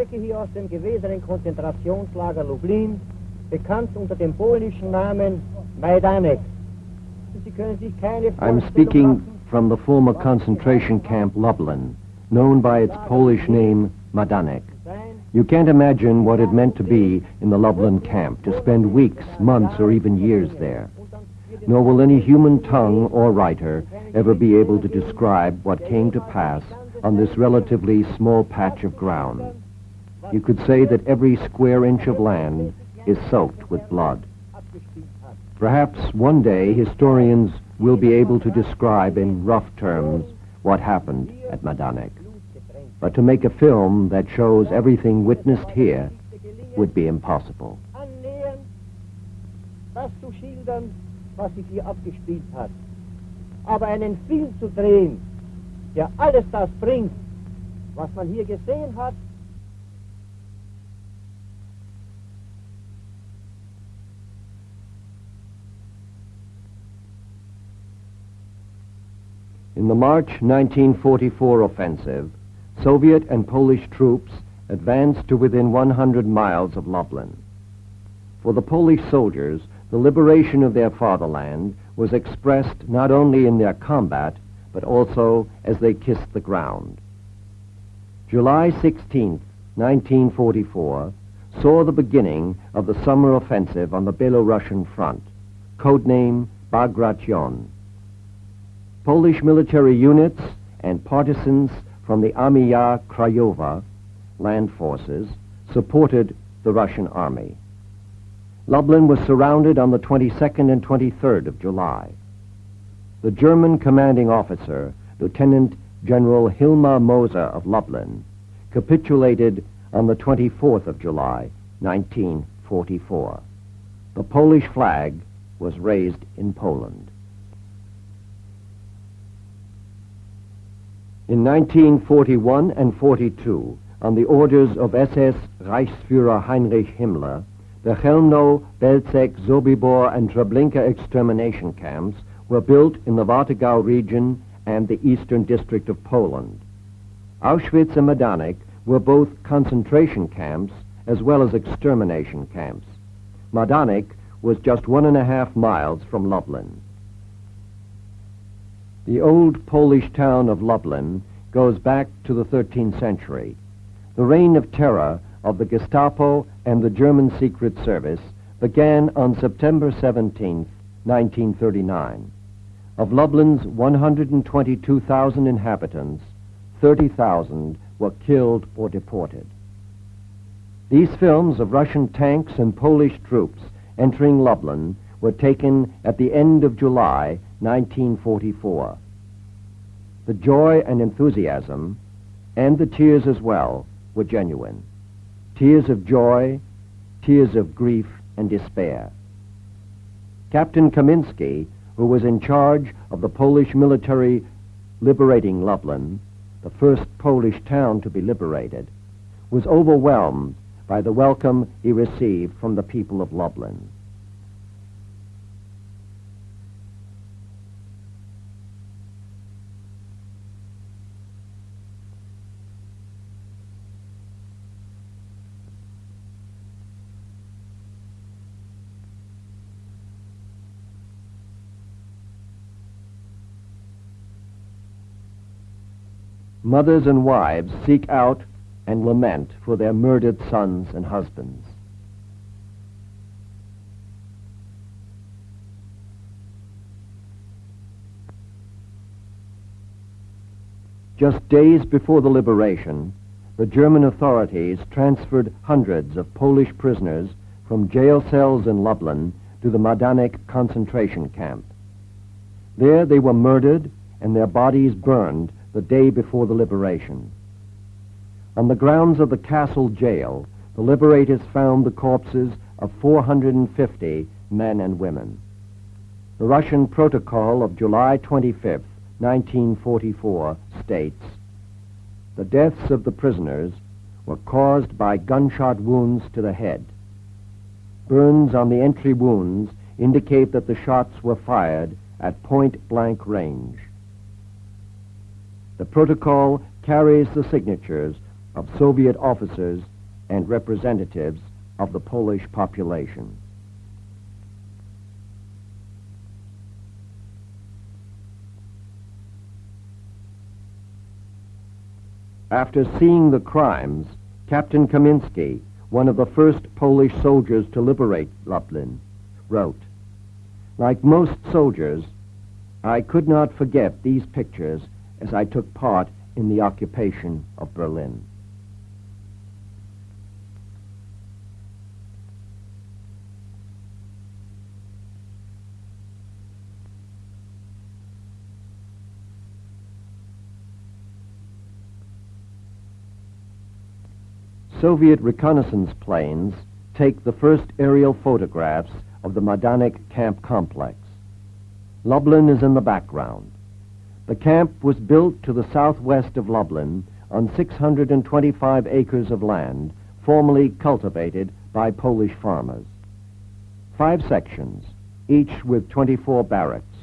Strecke hier aus dem gewesenen Konzentrationslager Lublin, bekannt unter dem polnischen Namen Majdanek. Sie können sich keine I'm speaking from the former concentration camp Lublin, known by its Polish name Majdanek. sein, You can't imagine what it meant to be in the Lublin camp, to spend weeks, months, or even years there. und dann wird Nor will any human tongue or writer ever be able to describe what came to pass on this relatively small patch of ground. You could say that every square inch of land is soaked with blood. Perhaps one day historians will be able to describe in rough terms what happened at Majdanek. But to make a film that shows everything witnessed here would be impossible. Aber einen Film zu drehen, der alles das bringt, was man hier gesehen hat, In the March 1944 offensive, Soviet and Polish troops advanced to within 100 miles of Lublin. For the Polish soldiers, the liberation of their fatherland was expressed not only in their combat, but also as they kissed the ground. July 16, 1944, saw the beginning of the summer offensive on the Belarusian front, codename Bagration. Polish military units and partisans from the Armia Krajowa land forces supported the Russian army. Lublin was surrounded on the 22nd and 23rd of July. The German commanding officer, Lieutenant General Hilmar Moser of Lublin, capitulated on the 24th of July, 1944. The Polish flag was raised in Poland. In 1941 and 42, on the orders of SS Reichsführer Heinrich Himmler, the Chelmno, Belzec, Sobibor, and Treblinka extermination camps were built in the Warthegau region and the eastern district of Poland. Auschwitz and Majdanek were both concentration camps as well as extermination camps. Majdanek was just one and a half miles from Lublin. The old Polish town of Lublin goes back to the 13th century. The reign of terror of the Gestapo and the German Secret Service began on September 17, 1939. Of Lublin's 122,000 inhabitants, 30,000 were killed or deported. These films of Russian tanks and Polish troops entering Lublin were taken at the end of July 1944. The joy and enthusiasm, and the tears as well, were genuine. Tears of joy, tears of grief and despair. Captain Kaminsky, who was in charge of the Polish military liberating Lublin, the first Polish town to be liberated, was overwhelmed by the welcome he received from the people of Lublin. Mothers and wives seek out and lament for their murdered sons and husbands. Just days before the liberation, the German authorities transferred hundreds of Polish prisoners from jail cells in Lublin to the Majdanek concentration camp. There they were murdered and their bodies burned the day before the liberation. On the grounds of the castle jail, the liberators found the corpses of 450 men and women. The Russian protocol of July 25, 1944 states, the deaths of the prisoners were caused by gunshot wounds to the head. Burns on the entry wounds indicate that the shots were fired at point blank range. The protocol carries the signatures of Soviet officers and representatives of the Polish population. After seeing the crimes, Captain Kamiński, one of the first Polish soldiers to liberate Lublin, wrote, Like most soldiers, I could not forget these pictures as I took part in the occupation of Berlin. Soviet reconnaissance planes take the first aerial photographs of the Majdanek camp complex. Lublin is in the background. The camp was built to the southwest of Lublin on 625 acres of land formerly cultivated by Polish farmers. Five sections, each with 24 barracks,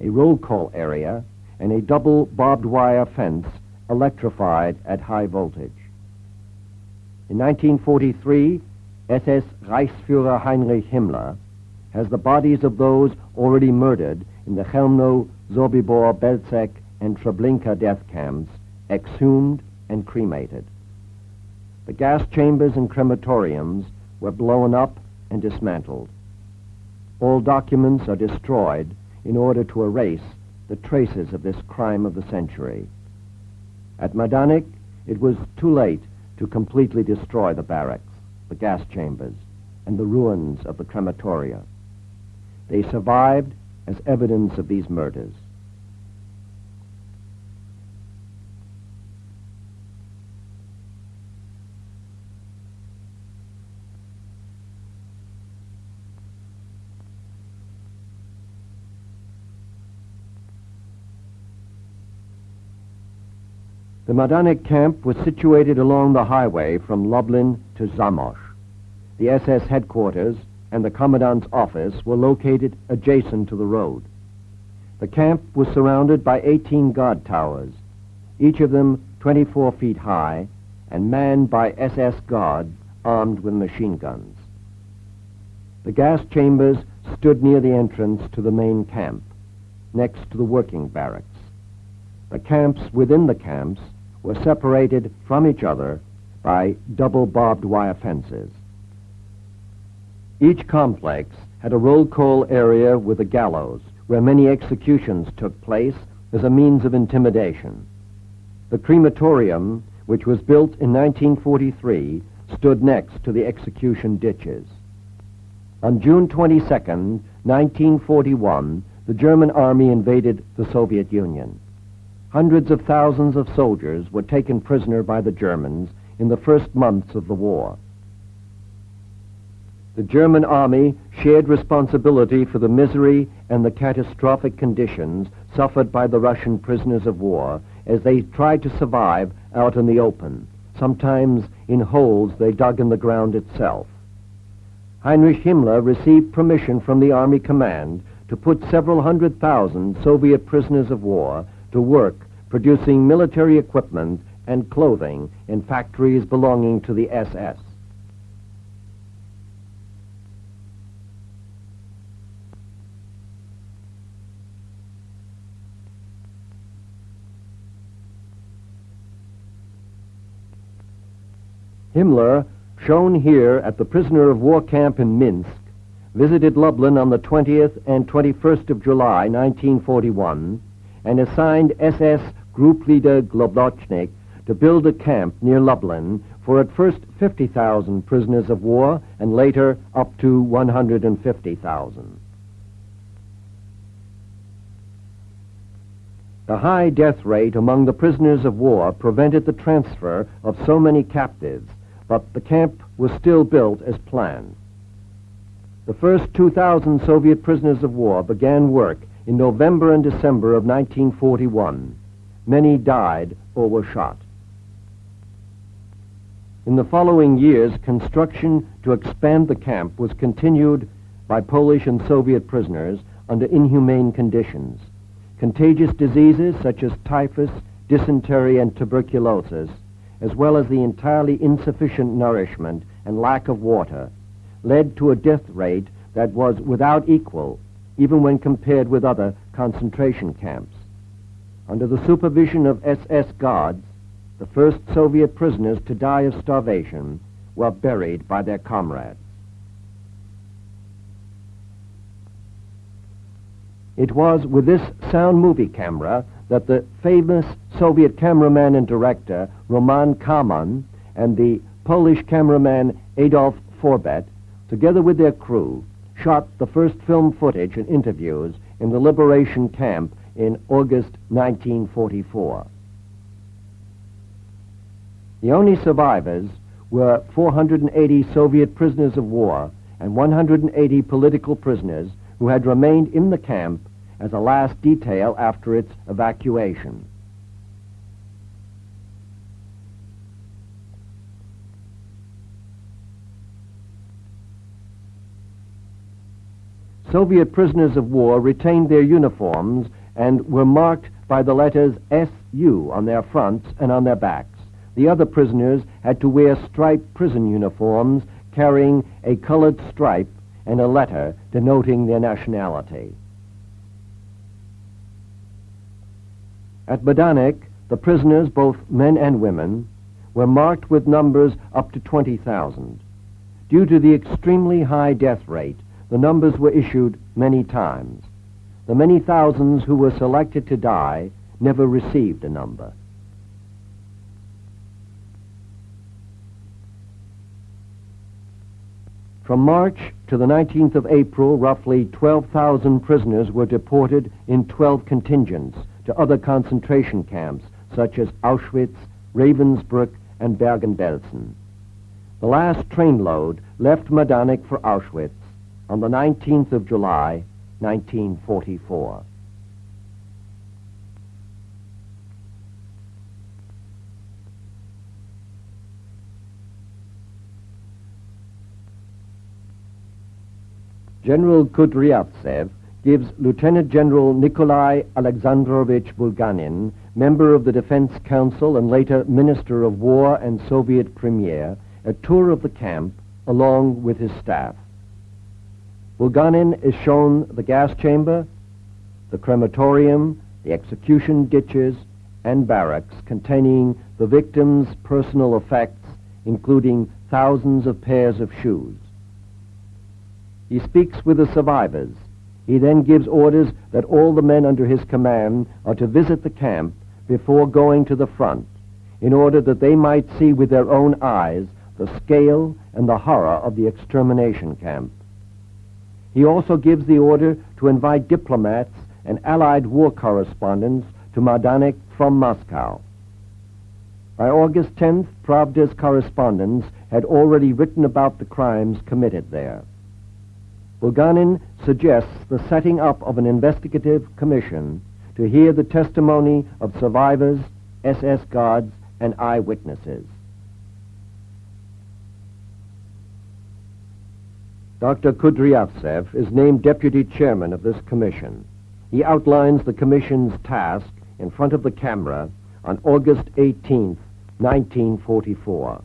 a roll call area, and a double barbed wire fence electrified at high voltage. In 1943, SS Reichsfuhrer Heinrich Himmler has the bodies of those already murdered in the Chelmno, Sobibor, Belzec, and Treblinka death camps exhumed and cremated. The gas chambers and crematoriums were blown up and dismantled. All documents are destroyed in order to erase the traces of this crime of the century. At Majdanek, it was too late to completely destroy the barracks, the gas chambers, and the ruins of the crematoria. They survived as evidence of these murders. The Majdanek camp was situated along the highway from Lublin to Zamość. The SS headquarters and the commandant's office were located adjacent to the road. The camp was surrounded by 18 guard towers, each of them 24 feet high, and manned by SS guards armed with machine guns. The gas chambers stood near the entrance to the main camp, next to the working barracks. The camps within the camps were separated from each other by double barbed wire fences. Each complex had a roll call area with a gallows where many executions took place as a means of intimidation. The crematorium, which was built in 1943, stood next to the execution ditches. On June 22, 1941, the German army invaded the Soviet Union. Hundreds of thousands of soldiers were taken prisoner by the Germans in the first months of the war. The German army shared responsibility for the misery and the catastrophic conditions suffered by the Russian prisoners of war as they tried to survive out in the open, sometimes in holes they dug in the ground itself. Heinrich Himmler received permission from the Army Command to put several hundred thousand Soviet prisoners of war to work producing military equipment and clothing in factories belonging to the SS. Himmler, shown here at the prisoner of war camp in Minsk, visited Lublin on the 20th and 21st of July, 1941, and assigned SS Group Leader Globocnik to build a camp near Lublin for at first 50,000 prisoners of war and later up to 150,000. The high death rate among the prisoners of war prevented the transfer of so many captives, but the camp was still built as planned. The first 2,000 Soviet prisoners of war began work in November and December of 1941, many died or were shot. In the following years, construction to expand the camp was continued by Polish and Soviet prisoners under inhumane conditions. Contagious diseases such as typhus, dysentery, and tuberculosis as well as the entirely insufficient nourishment and lack of water, led to a death rate that was without equal, even when compared with other concentration camps. Under the supervision of SS guards, the first Soviet prisoners to die of starvation were buried by their comrades. It was with this sound movie camera that the famous Soviet cameraman and director Roman Karmen and the Polish cameraman Adolf Forbert, together with their crew, shot the first film footage and interviews in the liberation camp in August 1944. The only survivors were 480 Soviet prisoners of war and 180 political prisoners who had remained in the camp as a last detail after its evacuation. Soviet prisoners of war retained their uniforms and were marked by the letters SU on their fronts and on their backs. The other prisoners had to wear striped prison uniforms carrying a colored stripe and a letter denoting their nationality. At Majdanek, the prisoners, both men and women, were marked with numbers up to 20,000. Due to the extremely high death rate, the numbers were issued many times. The many thousands who were selected to die never received a number. From March to the 19th of April, roughly 12,000 prisoners were deported in 12 contingents to other concentration camps such as Auschwitz, Ravensbrück, and Bergen-Belsen. The last trainload left Majdanek for Auschwitz on the 19th of July, 1944. General Kudryavtsev gives Lieutenant General Nikolai Alexandrovich Bulganin, member of the Defense Council and later Minister of War and Soviet Premier, a tour of the camp along with his staff. Bulganin is shown the gas chamber, the crematorium, the execution ditches, and barracks containing the victims' personal effects, including thousands of pairs of shoes. He speaks with the survivors. He then gives orders that all the men under his command are to visit the camp before going to the front, in order that they might see with their own eyes the scale and the horror of the extermination camp. He also gives the order to invite diplomats and Allied war correspondents to Majdanek from Moscow. By August 10th, Pravda's correspondents had already written about the crimes committed there. Bulganin suggests the setting up of an investigative commission to hear the testimony of survivors, SS guards, and eyewitnesses. Dr. Kudryavtsev is named deputy chairman of this commission. He outlines the commission's task in front of the camera on August 18, 1944.